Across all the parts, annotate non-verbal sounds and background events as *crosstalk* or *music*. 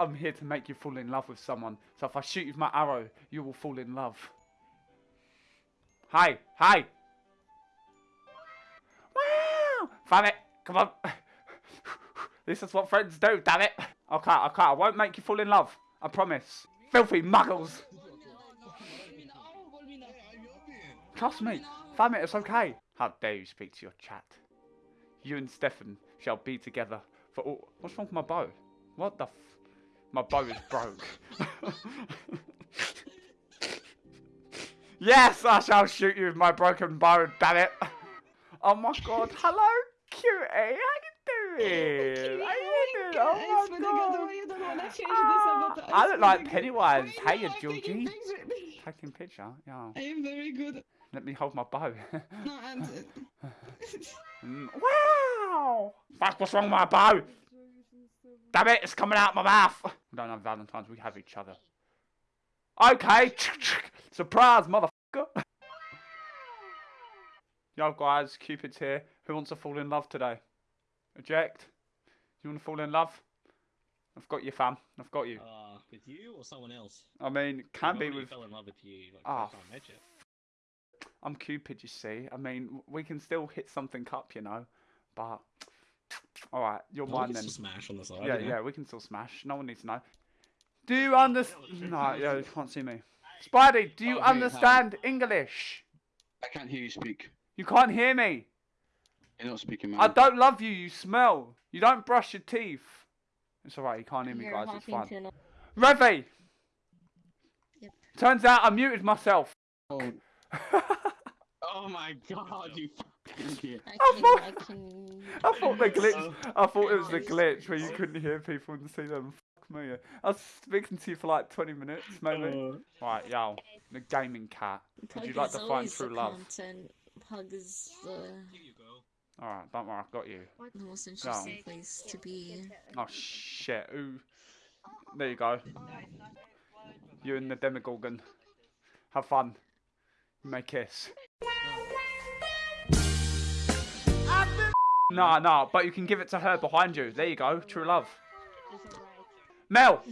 I'm here to make you fall in love with someone. So if I shoot you with my arrow, you will fall in love. Hi, hi. Wow! It, come on. *laughs* this is what friends do, damn it. Okay, okay, I can't. I won't make you fall in love. I promise. Filthy muggles. Trust me. Damn it, it's okay. How dare you speak to your chat. You and Stefan shall be together for all... What's wrong with my bow? What the f... My bow is broke. yes, I shall shoot you with my broken bow, damn it. Oh my god, hello, cutie. How you doing? How you doing? Oh my god. Ah, I look like Pennywise. Hey, Georgie. *laughs* Taking picture, yeah. I am very good. Let me hold my bow. *laughs* No, and *laughs* Mm, wow! Fuck, what's wrong with my bow? Damn it, it's coming out my mouth. We don't have Valentine's, we have each other. Okay, surprise, motherfucker. Yo, guys, Cupid's here. Who wants to fall in love today? Eject. You want to fall in love? I've got you, fam. I've got you. Uh, with you or someone else? I mean, can be with. fell in love with you. Like, first time I met you. I'm Cupid, you see. I mean, we can still hit something up, you know. But all right, you're we mine can then. still smash on the side. Yeah, you know? yeah, we can still smash. No one needs to know. Do you understand? No, yeah, you can't see me. Spidey, do you Okay, hi. understand English? I can't hear you speak. You can't hear me. You're not speaking, man. I don't love you. You smell. You don't brush your teeth. It's alright. You can't hear me, guys. It's fine. Revy. Yep. Turns out I muted myself. Oh. *laughs* oh my god, you fucking idiot. I I can, I can. *laughs* I thought the *laughs* glitch. Oh. I thought it was the glitch where you couldn't hear people and see them. Fuck me. I was speaking to you for like 20 minutes, maybe. Oh. Right, yo, the gaming cat. Would you like is to find true the love? Content. Pug is the Here you go. All right, don't worry, I've got you. the most interesting place to be. Oh shit! Ooh, there you go. You and the Demogorgon. Have fun. You may kiss. No, no, but you can give it to her behind you. There you go. True love. Mel,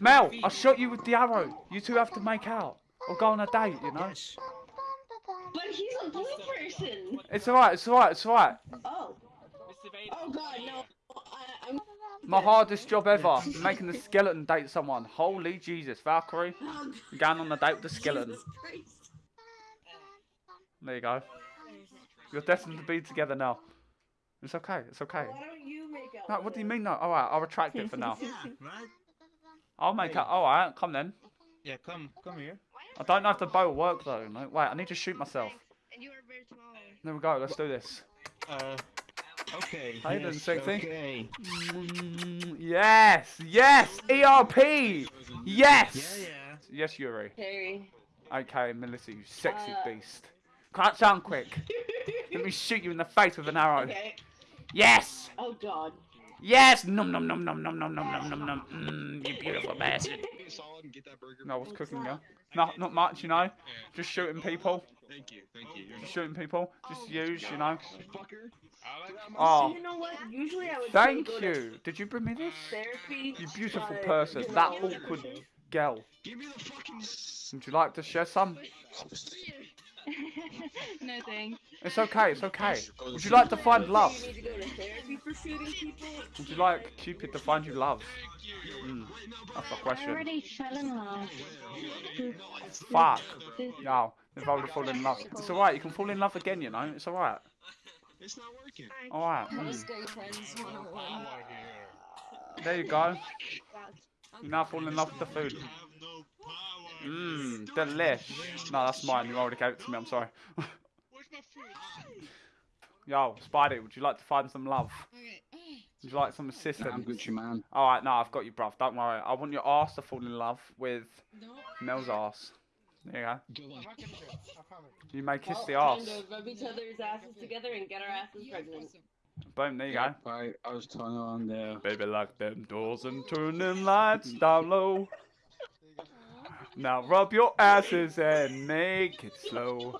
Mel, I shot you with the arrow. You two have to make out or go on a date. You know. Yes. But he's a blue person. It's alright. It's alright. It's alright. Oh. Oh god, no. I, I'm. My hardest job ever, making the skeleton date someone. Holy Jesus, Valkyrie, oh, you're going on a date with the skeleton. Jesus There you go. You're destined to be together now. It's okay. It's okay. Why don't you make out? No, what do you mean? No. All right, I'll retract it for now. *laughs* Yeah, right? I'll make it. All right, come then. Yeah, come, come here. I don't know if the bow will work though. No, wait, I need to shoot myself. And you are very small. There we go. Let's do this. Uh, okay. How you doing, yes, sexy? Okay. Mm, yes, yes. ERP. Yes. Yeah, yeah. Yes, Yuri. Harry. Okay, Melissa, you sexy Uh. beast. Can't sound quick. Let me *laughs* shoot you in the face with an arrow. Okay. Yes. Oh god. Yes! Num num num num num num num num num num. Mmm, you beautiful bastard. *laughs* Be solid and get that burger. No, what's cooking, girl? Not not much, you know. Just shooting people. Thank you, thank you. Just shooting people. Just oh, use, you know. Fucker. Oh, You know what? Usually I would thank go you. Did you bring me this? Therapy. You beautiful but person. That awkward girl. Give me the fucking. Would you like to share some? No thanks. It's okay. It's okay. Would you like to find love? You need to go to therapy for shooting people. Would you like Cupid to find you love? Mm, that's the I question. already fell in love. Fuck. No, they've already fallen in love. It's alright. You can fall in love again. You know. It's alright. It's not working. Alright. Mm. gay friends 101. There you go. *laughs* You now fall in love with the food. Mmm, delish. No, that's mine. You already gave it to me. I'm sorry. Where's my food? Yo, Spidey, would you like to find some love? Would you like some assistance? I'm assistance? Gucci man. Alright, no, I've got you, bruv. Don't worry. I want your ass to fall in love with No. Mel's ass. There you go. You may kiss the ass. rub each other's asses together and get our asses pregnant. Boom, there you go. Right, I was turning on there. Baby, lock them doors and turn them lights down low. Now rub your asses and make it slow.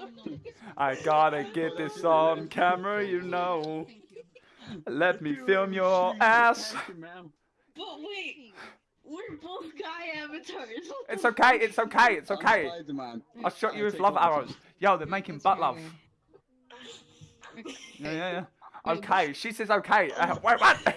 I'm not. I gotta get this on camera, you know. Let me film your ass. But wait, we're both guy avatars. It's okay, it's okay, it's okay. I'm Spider-Man. Shot you with love arrows. Yo, they're making butt love. Okay. Yeah, yeah, yeah. *laughs* Okay, she says okay. Uh, wait, what? *laughs* wait,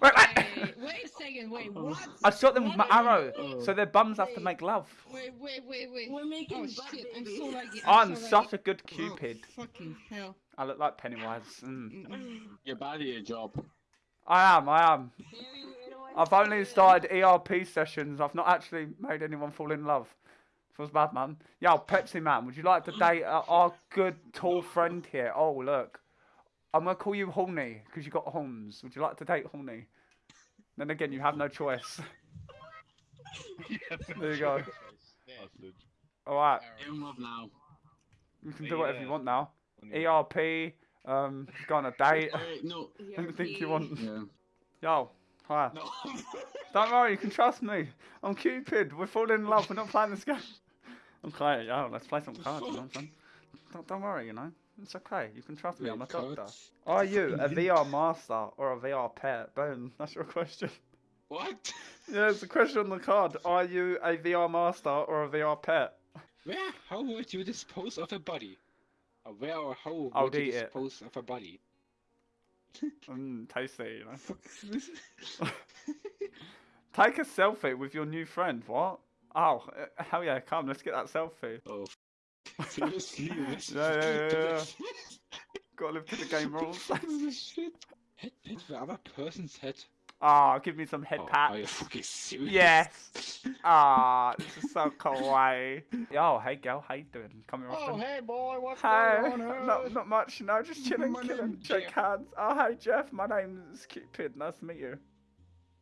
what? Wait, wait a second. Wait, what? I shot them with my arrow, Oh. so their bums have to make love. Wait, wait, wait, wait. We're making Oh shit! I'm babies. so laggy. I'm so such laggy. a good Oh, cupid. fucking hell. I look like Pennywise. Mm. Mm-mm. You're bad at your job. I am, I am. I've only started ERP sessions. I've not actually made anyone fall in love. Feels bad, man. Yo, Pepsi Man, would you like to date uh, our good tall friend here? Oh, look. I'm going to call you Horny because you got horns. Would you like to date Horny? Then again, you have no choice. *laughs* There you go. All right. In love now. You can do whatever you want now. ERP, um, go on a date. Wait, no. *laughs* Anything you want. Yeah. Yo, hi. No. *laughs* Don't worry, you can trust me. I'm Cupid. We're falling in love. We're not playing this game. Okay, yo, let's play some cards. You know what I'm *laughs* saying? Don't, don't worry, you know. It's okay. You can trust me. I'm a doctor. Cards? Are you a VR *laughs* master or a VR pet? Boom. *laughs* That's your question. What? Yeah, it's a question on the card. Are you a VR master or a VR pet? Where? How would you dispose of a body? Uh, Where or how I'll would you eat it. dispose of a body? Mmm, tasty, you know. Take a selfie with your new friend. What? Oh, uh, *laughs* hell yeah! Come, let's get that selfie. Oh, *laughs* seriously? *laughs* This Yeah, yeah, yeah, yeah. Gotta live to the game rules. This shit. Head the other person's head. Ah, give me some head Oh, pat. Are you fucking serious? Yes. Ah, this is so kawaii. Yo, hey girl, how you doing? Come here Oh, hey boy, what's Hey, going on? not, not much, no, just chilling, chilling, shake hands. Oh, hey Jeff, my name's Cupid, nice to meet you.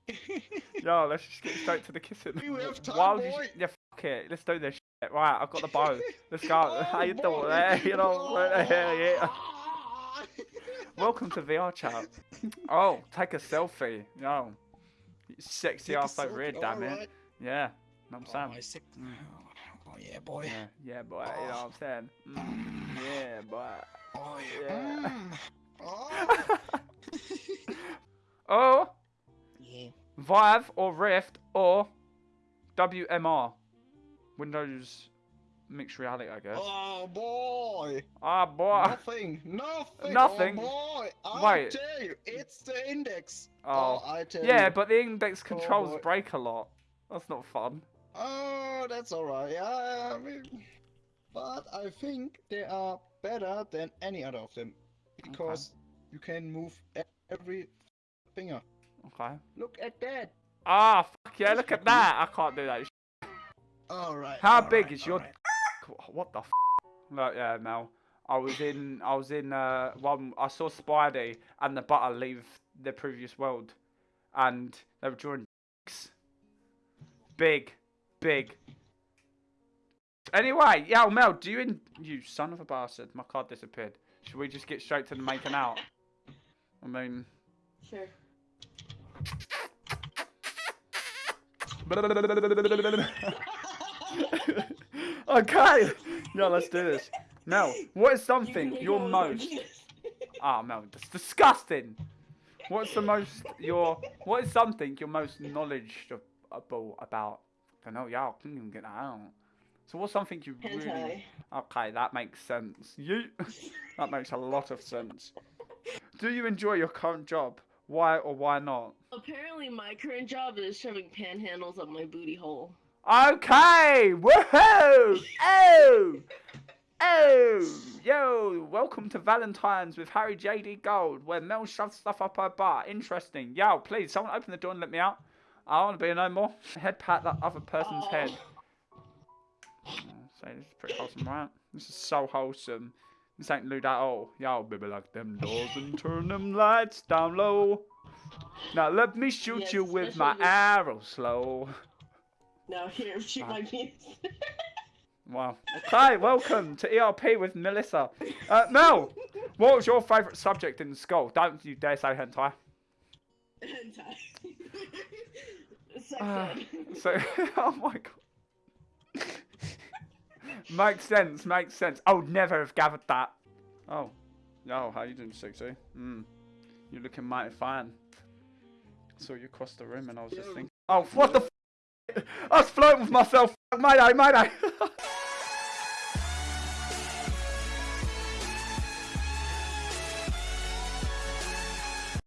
*laughs* Yo, let's just get straight to the kissing. You have time, Why would you- boy. Yeah, fuck it, let's do this shit. Right, I've got the bow. Let's go. *laughs* Oh, how you boy. doing there? You know, yeah, yeah. Ah. Welcome to VR chat. *laughs* Oh, take a selfie. Yo, sexy Take ass over here, selfie, damn it. Yeah, know what I'm Oh, saying. Mm. Oh yeah, boy. Yeah, yeah, boy. You know what I'm saying. Mm, yeah, boy. Oh Yeah. Mm. Oh. Oh. Vive or Rift or WMR, Windows Mixed Reality, I guess. oh boy. Ah, boy. Nothing. *laughs* Nothing. Nothing? Oh boy. I Wait. tell you, it's the index. Oh, I tell you. yeah, you. but the index controls boy. break a lot. That's not fun. Oh, that's alright. Yeah, I mean, but I think they are better than any other of them because you can move every finger. Okay. Look at that. Ah, fuck yeah! Look at that. I can't do that. All right. How all big right, is your? right. *laughs* What the? F- Look, yeah, Mel. I was in. I was in. Uh, one. I saw Spidey and the Butter leave the previous world, and they were drawing. dicks. Big, big. Anyway, yeah, Mel. Do you in? You son of a bastard! My card disappeared. Should we just get straight to the making out? I mean. Sure. *laughs* okay. Yeah, let's do this. Mel, what is something you're most? Ah, Mel, that's disgusting. What's the most your? What is something you're most knowledgeable about? I don't know. Yeah, I can't even get that out. So what's something you really? Okay, that makes sense. You. *laughs* that makes a lot of sense. Do you enjoy your current job? Why or why not? Apparently, my current job is shoving panhandles up my booty hole. Okay, woohoo! Oh, oh, yo! Welcome to Valentine's with Harry JD Gold, where Mel shoves stuff up her butt. Interesting. Yo, please, someone open the door and let me out. I don't want to be no more. Head pat that other person's Oh. head. Oh, so this is pretty wholesome, right? This is so wholesome. This ain't lewd at all. Yo, baby, lock them doors and turn them lights down low. Now let me shoot Yes, you with my arrow slow. Now here, shoot my penis. *laughs* Wow. Okay, welcome to ERP with Melissa. Uh, Mel, what was your favourite subject in school? Don't you dare say hentai. Hentai. *laughs* Ah, so, *laughs* oh my god. Makes sense, makes sense. I would never have gathered that. Oh. Yo, how you doing, sexy? Hmm. You're looking mighty fine. saw you cross the room and I was just thinking, oh, what the *laughs* I was flirting with myself. Mayday, mayday. *laughs*